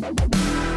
Bye.